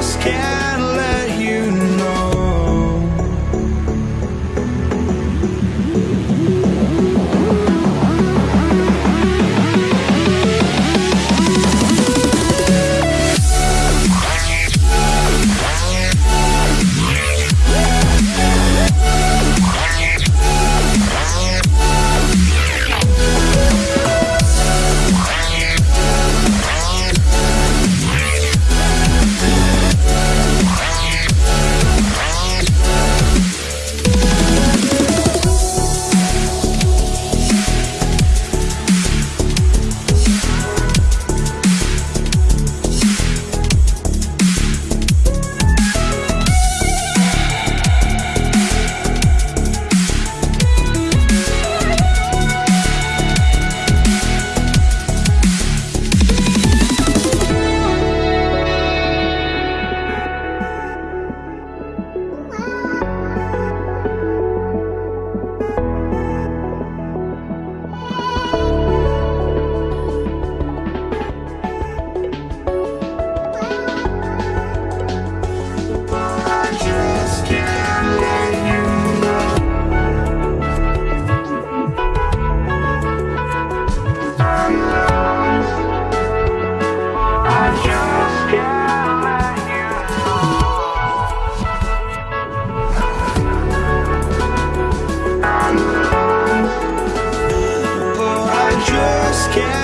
just can't let can't